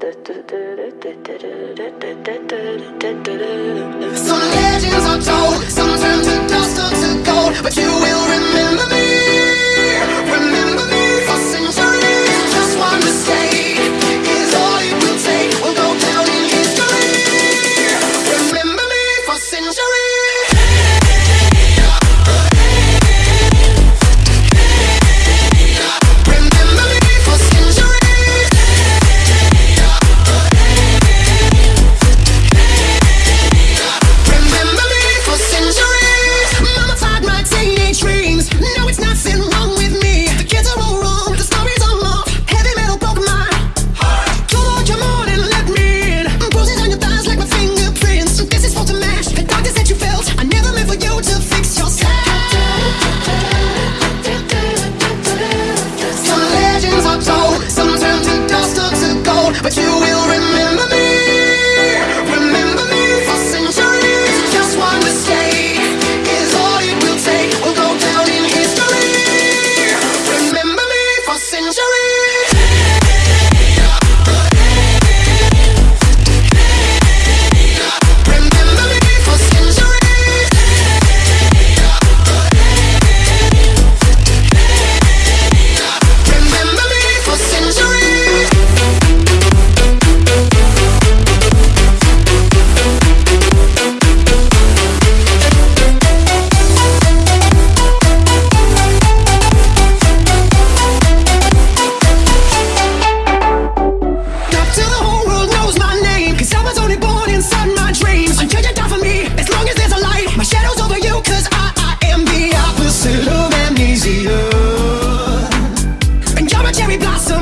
Some legends cherry blossom.